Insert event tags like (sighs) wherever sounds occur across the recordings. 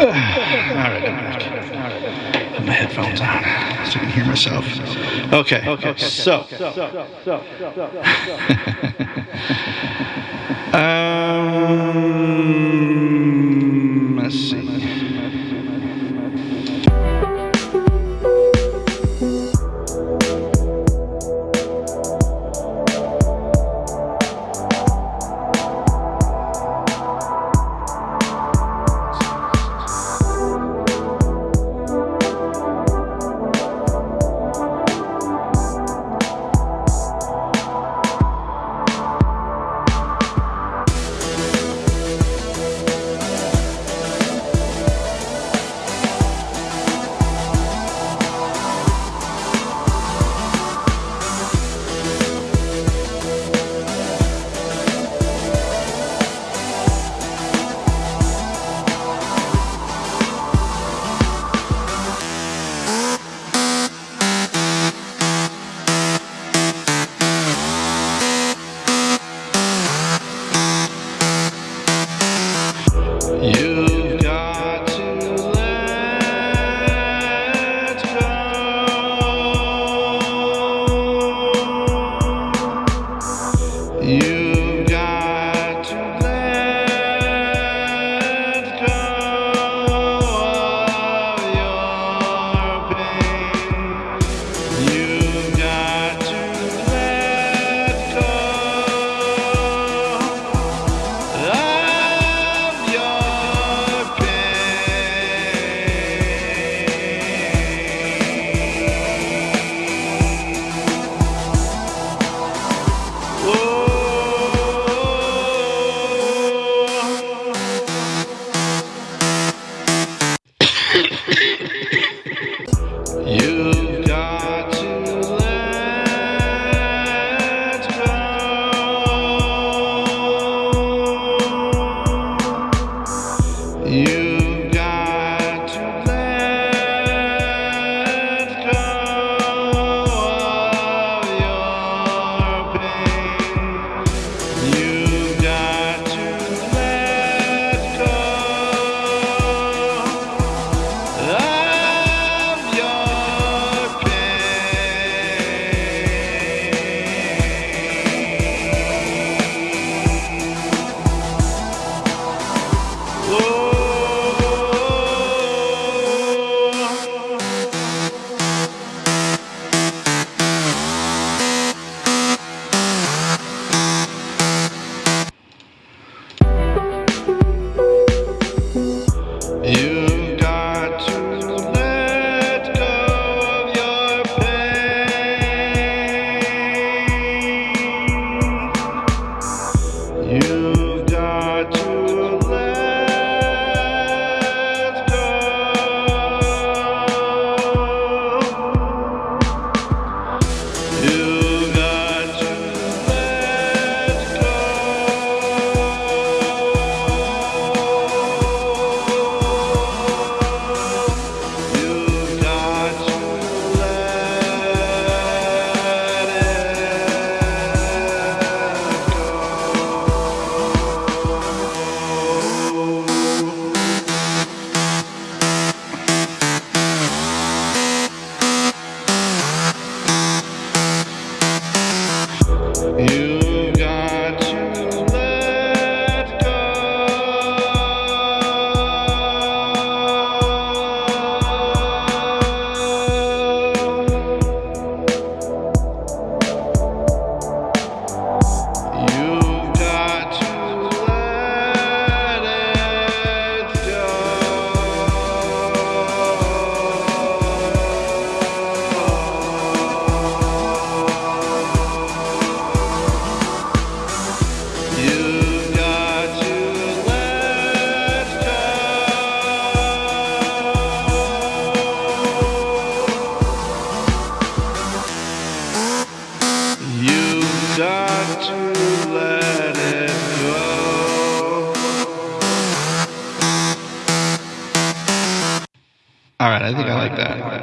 (sighs) All right. Put my headphones on so I can hear myself. Okay, okay, so. so, so, so, so, I think I like that.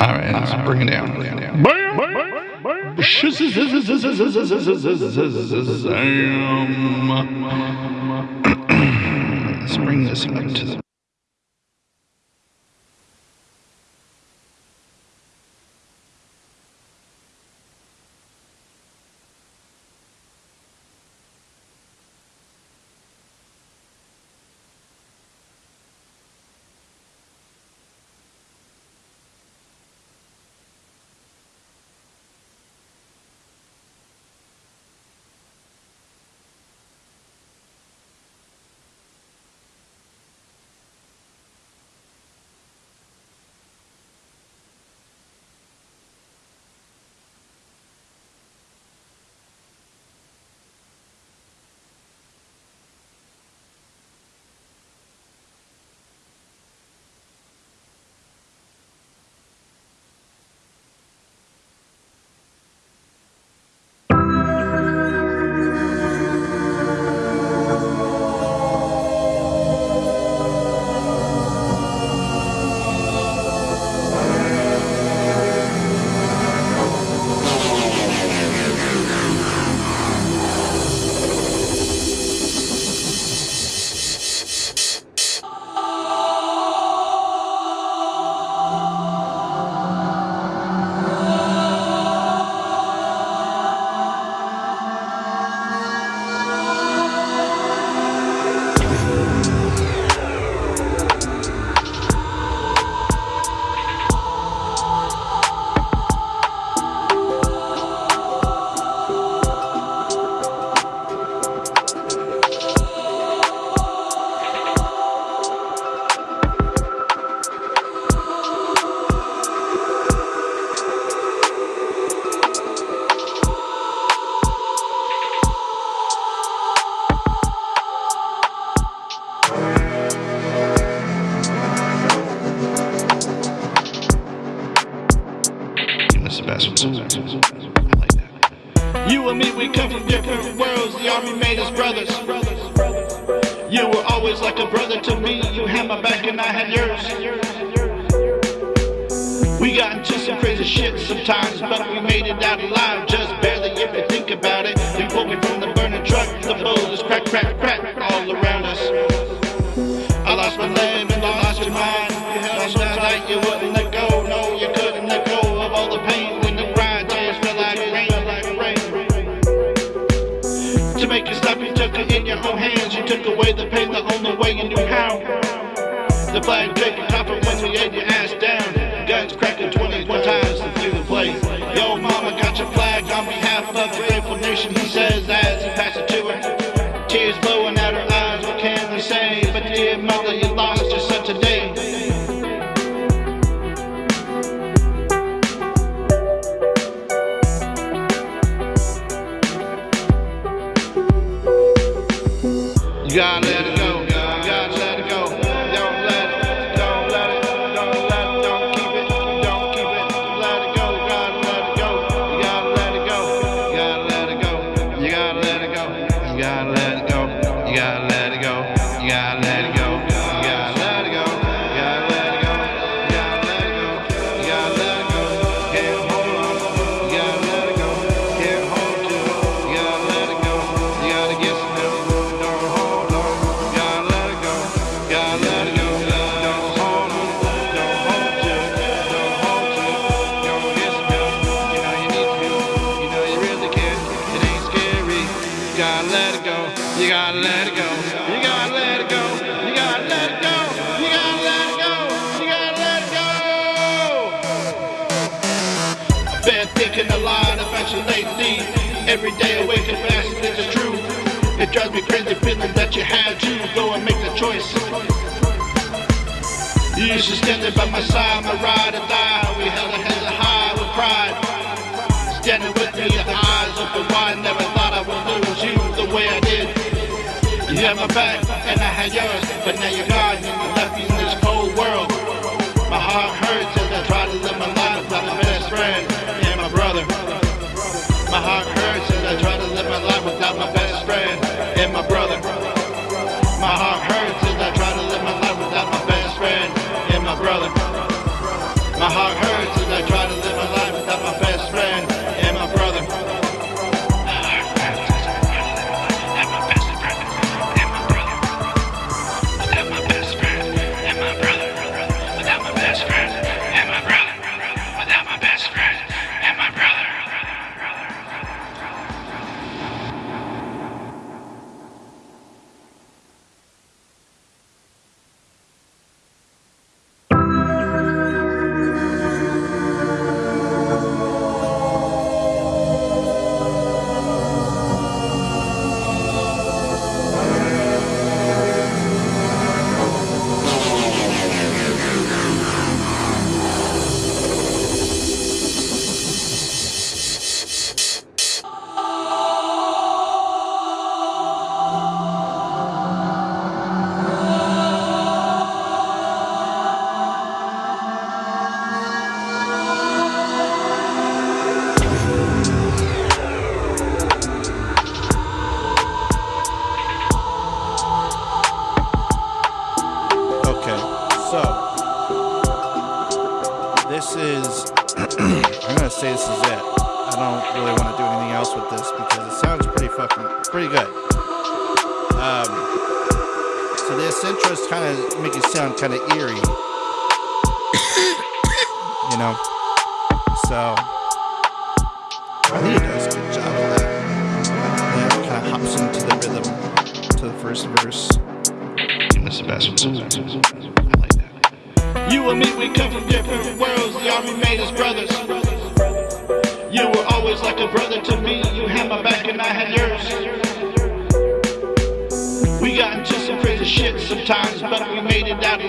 All right, let's bring it down. Bring it down. Bam! Bam! (clears throat) Let's bring this up to we come from different worlds. The army made us brothers. You were always like a brother to me. You had my back and I had yours. We got into some crazy shit sometimes, but we made it out alive, just barely if you think about it. You pulled me from the burning truck, the bullets crack, crack, crack all around us. I lost my leg and I lost your mind. You held on tight you wouldn't let go. No, you couldn't let go of all the pain your own hands. You took away the pain the only way you knew how. The flag taking coffin when we laid your ass down. Guns cracking 21 times through the plate. Yo, mama got your flag on behalf of the grateful nation. He says as he passes gotta let it go. You gotta let it go. You gotta let it go. You gotta let it go. You gotta let it go. You gotta let it go. Been thinking a lot about you lately. Every day awaken fast, it's the truth. It drives me crazy feeling that you had to go and make the choice. You used to stand by my side, my ride or die. We held our heads high with pride. Standing with me, the eyes open wide. Never way I did. You had my back and I had yours, but now you're gone and you left me in this cold world. My heart hurts kind of make it sound kind of eerie, (coughs) you know. So sometimes, but we made it out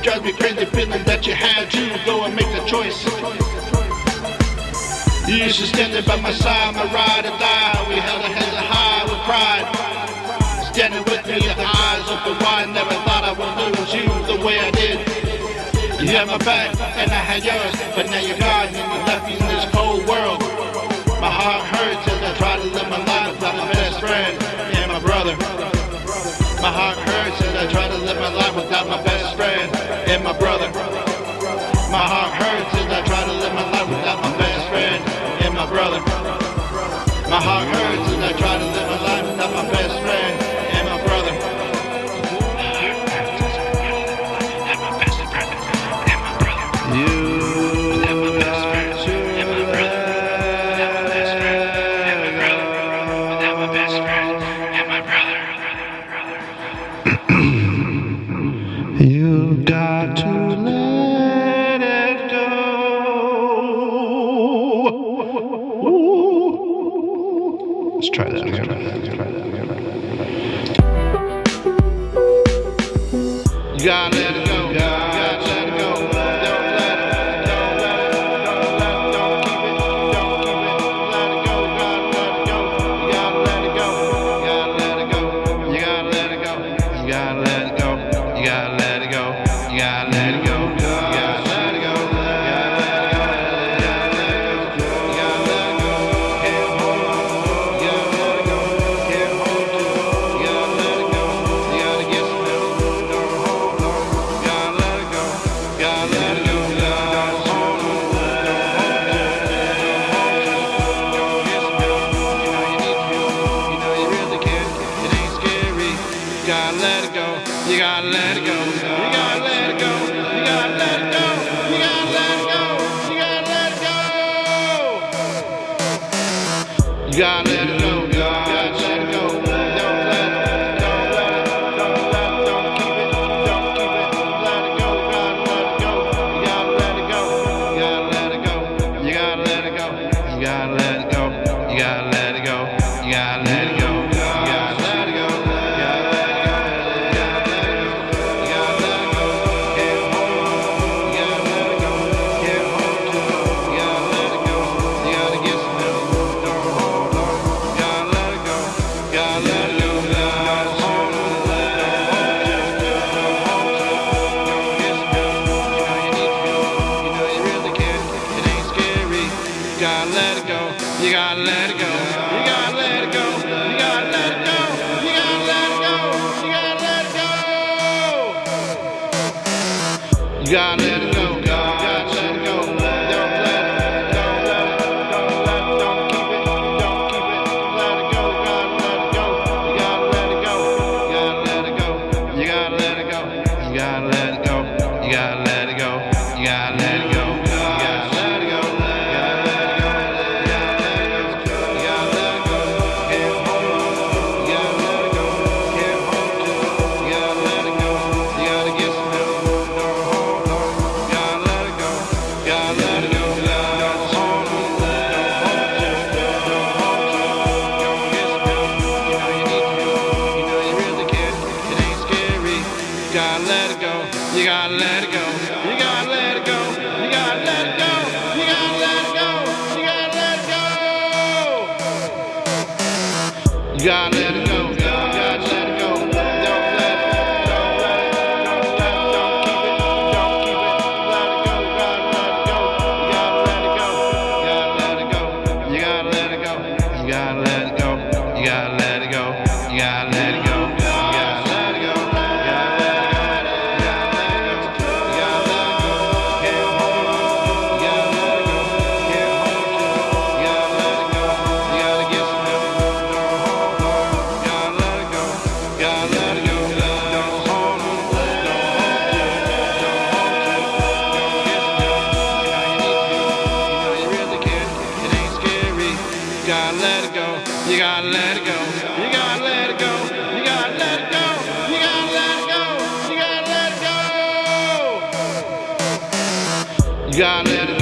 It drives me crazy feeling that you had to go and make the choice. You should standing by my side, my ride or die. We held our heads high with pride. Standing with me, the eyes the wide. Never thought I would lose you the way I did. You had my back and I had yours, but now you're gone and you left me in this cold world. My heart hurts as I try to live my life without my best friend and my brother. My heart gotta let it go. You gotta let it go. God let it.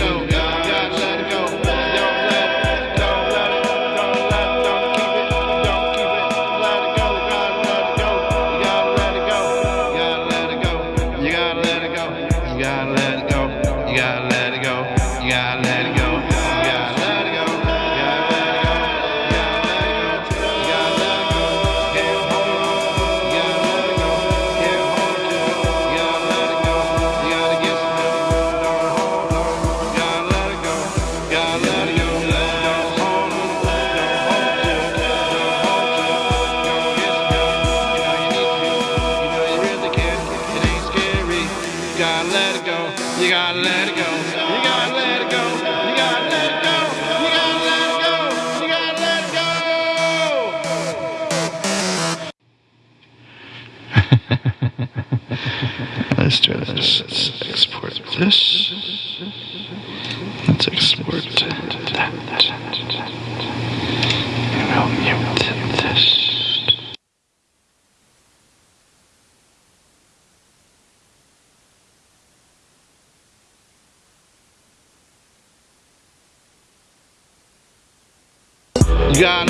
has to us. Let's export this. Let's export that. And we'll mute this. You got